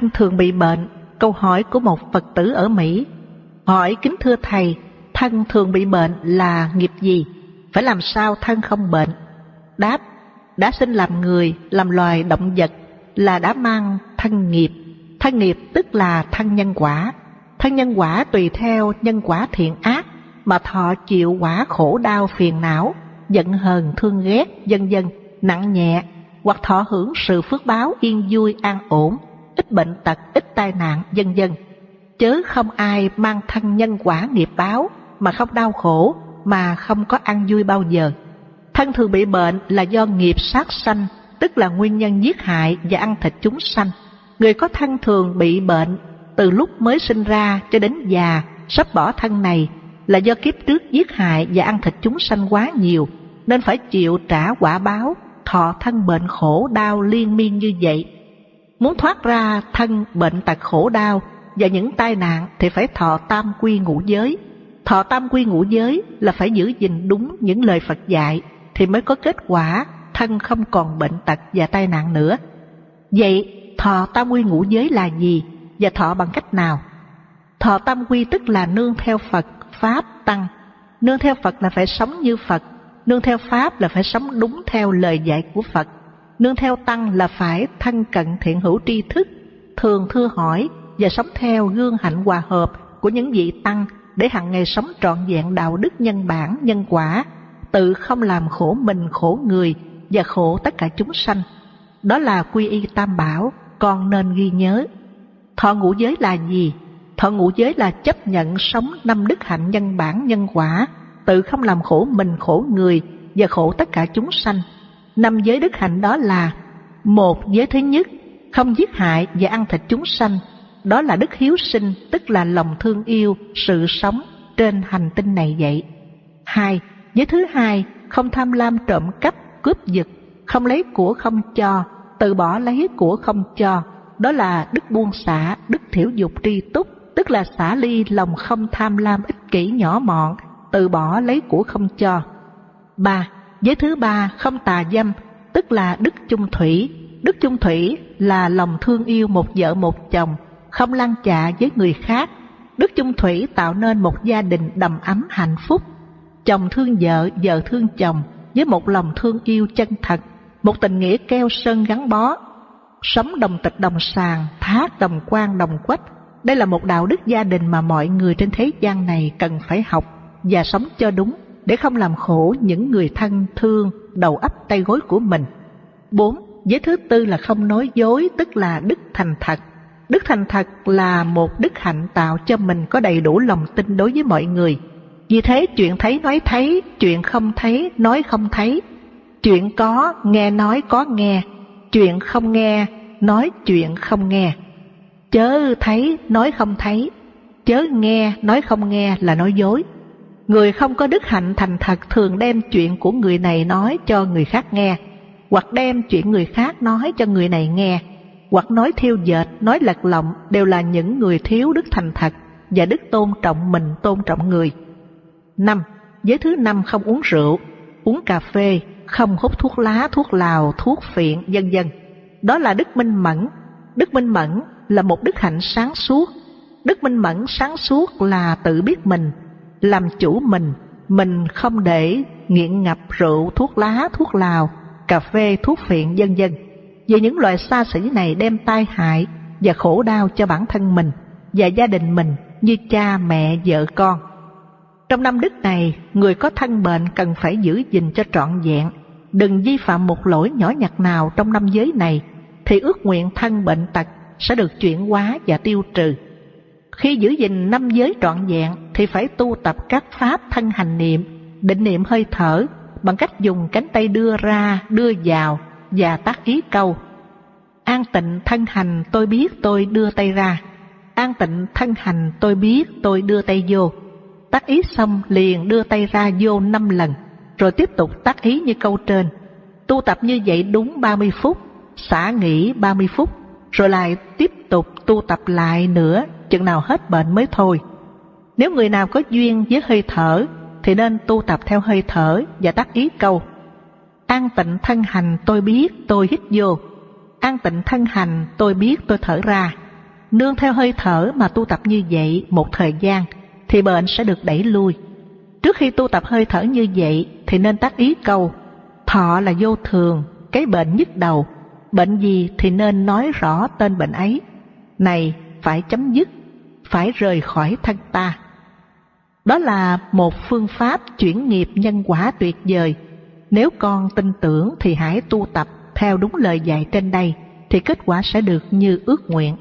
thân thường bị bệnh, câu hỏi của một Phật tử ở Mỹ. Hỏi kính thưa Thầy, thân thường bị bệnh là nghiệp gì? Phải làm sao thân không bệnh? Đáp, đã sinh làm người, làm loài động vật là đã mang thân nghiệp. Thân nghiệp tức là thân nhân quả. Thân nhân quả tùy theo nhân quả thiện ác mà thọ chịu quả khổ đau phiền não, giận hờn thương ghét, dân dân, nặng nhẹ, hoặc thọ hưởng sự phước báo yên vui an ổn, ít bệnh tật, ít tai nạn, dân dân. Chớ không ai mang thân nhân quả nghiệp báo mà không đau khổ, mà không có ăn vui bao giờ. Thân thường bị bệnh là do nghiệp sát sanh, tức là nguyên nhân giết hại và ăn thịt chúng sanh. Người có thân thường bị bệnh từ lúc mới sinh ra cho đến già, sắp bỏ thân này là do kiếp trước giết hại và ăn thịt chúng sanh quá nhiều, nên phải chịu trả quả báo, thọ thân bệnh khổ đau liên miên như vậy. Muốn thoát ra thân bệnh tật khổ đau và những tai nạn thì phải thọ tam quy ngũ giới. Thọ tam quy ngũ giới là phải giữ gìn đúng những lời Phật dạy thì mới có kết quả thân không còn bệnh tật và tai nạn nữa. Vậy thọ tam quy ngũ giới là gì và thọ bằng cách nào? Thọ tam quy tức là nương theo Phật, Pháp, Tăng. Nương theo Phật là phải sống như Phật, nương theo Pháp là phải sống đúng theo lời dạy của Phật. Nương theo Tăng là phải thân cận thiện hữu tri thức, thường thưa hỏi và sống theo gương hạnh hòa hợp của những vị Tăng để hàng ngày sống trọn vẹn đạo đức nhân bản, nhân quả, tự không làm khổ mình, khổ người và khổ tất cả chúng sanh. Đó là quy y tam bảo, con nên ghi nhớ. Thọ ngũ giới là gì? Thọ ngũ giới là chấp nhận sống năm đức hạnh nhân bản nhân quả, tự không làm khổ mình khổ người và khổ tất cả chúng sanh. Năm giới đức hạnh đó là một giới thứ nhất, không giết hại và ăn thịt chúng sanh. Đó là đức hiếu sinh, tức là lòng thương yêu, sự sống trên hành tinh này vậy. Hai, giới thứ hai, không tham lam trộm cắp, cướp giật, không lấy của không cho, từ bỏ lấy của không cho. Đó là đức buông xả, đức thiểu dục tri túc, tức là xả ly lòng không tham lam ích kỷ nhỏ mọn, từ bỏ lấy của không cho. Ba, giới thứ ba không tà dâm, tức là đức chung thủy. Đức chung thủy là lòng thương yêu một vợ một chồng, không lăn chạ với người khác. Đức chung thủy tạo nên một gia đình đầm ấm hạnh phúc. Chồng thương vợ, vợ thương chồng với một lòng thương yêu chân thật, một tình nghĩa keo sơn gắn bó. Sống đồng tịch đồng sàng, thác đồng quan đồng quách, đây là một đạo đức gia đình mà mọi người trên thế gian này cần phải học và sống cho đúng để không làm khổ những người thân thương đầu ấp tay gối của mình. 4. Giới thứ tư là không nói dối, tức là đức thành thật. Đức thành thật là một đức hạnh tạo cho mình có đầy đủ lòng tin đối với mọi người. Vì thế chuyện thấy nói thấy, chuyện không thấy nói không thấy, chuyện có nghe nói có nghe, chuyện không nghe nói chuyện không nghe. Chớ thấy nói không thấy, chớ nghe nói không nghe là nói dối. Người không có đức hạnh thành thật thường đem chuyện của người này nói cho người khác nghe, hoặc đem chuyện người khác nói cho người này nghe, hoặc nói thiêu dệt, nói lật lọng đều là những người thiếu đức thành thật và đức tôn trọng mình, tôn trọng người. Năm, Giới thứ năm không uống rượu, uống cà phê, không hút thuốc lá, thuốc lào, thuốc phiện, vân vân. Đó là đức minh mẫn. Đức minh mẫn là một đức hạnh sáng suốt. Đức minh mẫn sáng suốt là tự biết mình, làm chủ mình, mình không để nghiện ngập rượu, thuốc lá, thuốc lào, cà phê, thuốc phiện vân vân. Vì những loại xa xỉ này đem tai hại và khổ đau cho bản thân mình và gia đình mình như cha, mẹ, vợ con. Trong năm đức này, người có thân bệnh cần phải giữ gìn cho trọn vẹn, đừng vi phạm một lỗi nhỏ nhặt nào trong năm giới này, thì ước nguyện thân bệnh tật sẽ được chuyển hóa và tiêu trừ. Khi giữ gìn năm giới trọn vẹn thì phải tu tập các pháp thân hành niệm, định niệm hơi thở bằng cách dùng cánh tay đưa ra, đưa vào và tác ý câu. An tịnh thân hành tôi biết tôi đưa tay ra. An tịnh thân hành tôi biết tôi đưa tay vô. Tác ý xong liền đưa tay ra vô năm lần, rồi tiếp tục tác ý như câu trên. Tu tập như vậy đúng 30 phút, xả nghỉ 30 phút, rồi lại tiếp tục tu tập lại nữa chừng nào hết bệnh mới thôi. Nếu người nào có duyên với hơi thở thì nên tu tập theo hơi thở và tác ý câu. An tịnh thân hành tôi biết tôi hít vô, an tịnh thân hành tôi biết tôi thở ra. nương theo hơi thở mà tu tập như vậy một thời gian thì bệnh sẽ được đẩy lui. Trước khi tu tập hơi thở như vậy thì nên tác ý câu thọ là vô thường, cái bệnh nhức đầu, bệnh gì thì nên nói rõ tên bệnh ấy. Này phải chấm dứt, phải rời khỏi thân ta. Đó là một phương pháp chuyển nghiệp nhân quả tuyệt vời. Nếu con tin tưởng thì hãy tu tập theo đúng lời dạy trên đây, thì kết quả sẽ được như ước nguyện.